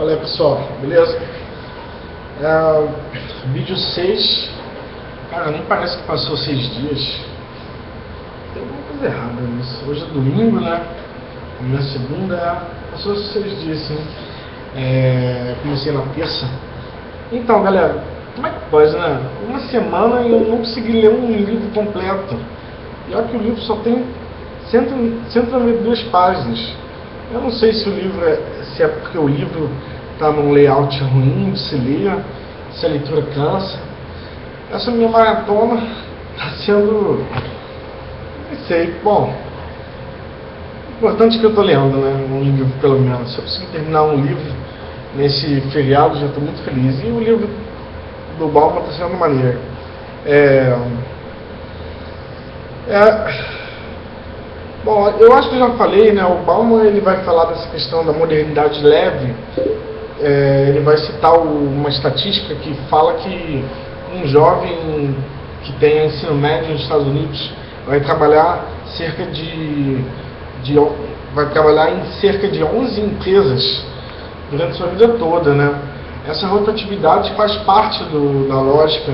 Fala aí pessoal, beleza? É, vídeo 6 Cara, nem parece que passou 6 dias. Tem alguma coisa errada nisso. Hoje é domingo, né? Minha segunda. É... Passou 6 dias sim. É, Comecei na terça. Então galera, como é que pode, né? Uma semana e eu não consegui ler um livro completo. E olha que o livro só tem 192 páginas eu não sei se o livro é, se é porque o livro está num layout ruim de se ler, se a leitura cansa. Essa minha maratona está sendo. Não sei, bom. Importante que eu estou lendo, né? Um livro pelo menos. Se eu conseguir terminar um livro nesse feriado, já estou muito feliz. E o livro do Balma está sendo maneiro. É. É Bom, eu acho que já falei, né? O Bauman ele vai falar dessa questão da modernidade leve. É, ele vai citar o, uma estatística que fala que um jovem que tem ensino médio nos Estados Unidos vai trabalhar cerca de, de vai trabalhar em cerca de 11 empresas durante sua vida toda, né? Essa rotatividade faz parte do, da lógica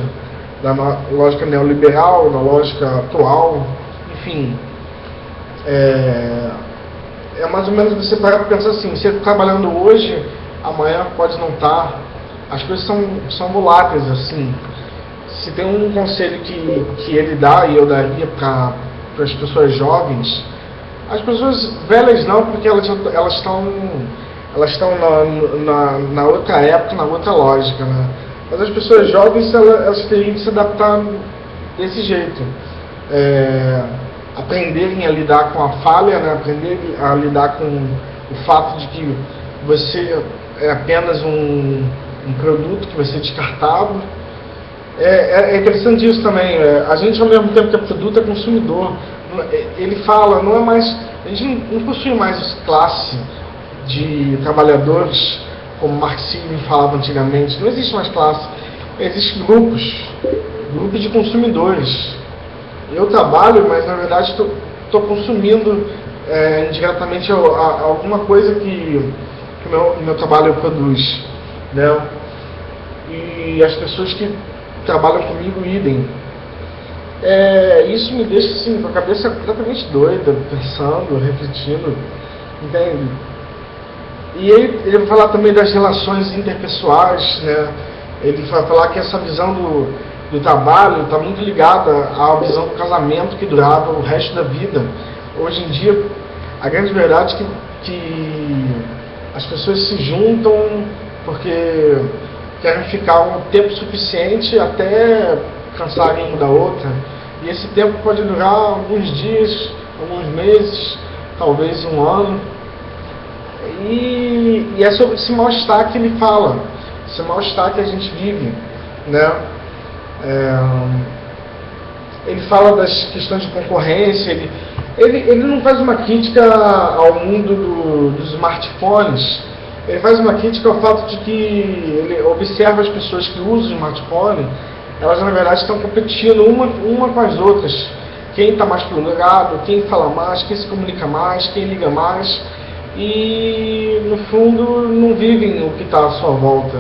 da lógica neoliberal, da lógica atual, enfim, é, é mais ou menos você parar para pensar assim, você trabalhando hoje, amanhã pode não estar. Tá. As coisas são, são voláteis, assim. Se tem um conselho que, que ele dá, e eu daria para as pessoas jovens, as pessoas velhas não, porque elas, elas estão elas estão na, na, na, outra época, na outra lógica, né? Mas as pessoas jovens, elas, elas teriam que se adaptar desse jeito. É, aprenderem a lidar com a falha, né? aprender a lidar com o fato de que você é apenas um, um produto que vai ser descartado. É, é, é interessante isso também. É, a gente, ao mesmo tempo que é produto, é consumidor. É, ele fala, não é mais. A gente não possui mais classe de trabalhadores, como marxismo falava antigamente. Não existe mais classe. Existem grupos, grupos de consumidores eu trabalho, mas na verdade estou consumindo é, indiretamente a, a, alguma coisa que, o meu, meu trabalho produz. Né? E as pessoas que trabalham comigo idem. É, isso me deixa assim, com a cabeça completamente doida, pensando, refletindo, entende? E ele, ele vai falar também das relações interpessoais, né? Ele vai falar que essa visão do, do trabalho está muito ligada à visão do casamento que durava o resto da vida. Hoje em dia, a grande verdade é que, que as pessoas se juntam porque querem ficar um tempo suficiente até cansarem uma da outra. E esse tempo pode durar alguns dias, alguns meses, talvez um ano. E, e é sobre esse mal-estar que ele fala, esse mal-estar que a gente vive. Né? É, ele fala das questões de concorrência, ele, ele, ele não faz uma crítica ao mundo do, dos smartphones, ele faz uma crítica ao fato de que ele observa as pessoas que usam o smartphone, elas na verdade estão competindo uma, uma com as outras. Quem está mais plugado, quem fala mais, quem se comunica mais, quem liga mais. E no fundo não vivem o que está à sua volta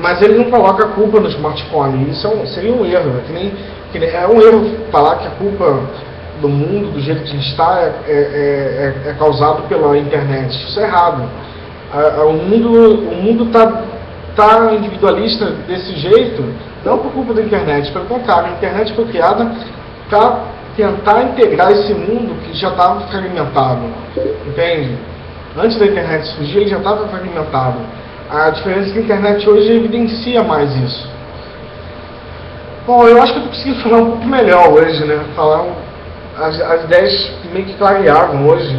mas ele não coloca a culpa no smartphone. Isso é um, seria um erro. É, nem, nem, é um erro falar que a culpa do mundo, do jeito que a gente está, é, é, é, é causado pela internet. Isso é errado. A, a, o mundo está tá individualista desse jeito, não por culpa da internet. Pelo contrário, a internet foi criada para tentar integrar esse mundo que já estava fragmentado. Entende? Antes da internet surgir, ele já estava fragmentado. A diferença é que a internet hoje evidencia mais isso. Bom, eu acho que eu consegui falar um pouco melhor hoje, né? Falar as, as ideias meio que clarearam hoje,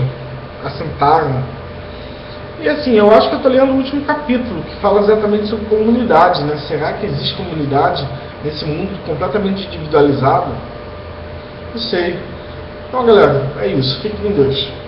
assentaram. E assim, eu acho que eu estou lendo o último capítulo, que fala exatamente sobre comunidade, né? Será que existe comunidade nesse mundo completamente individualizado? Não sei. Então, galera, é isso. Fique com Deus.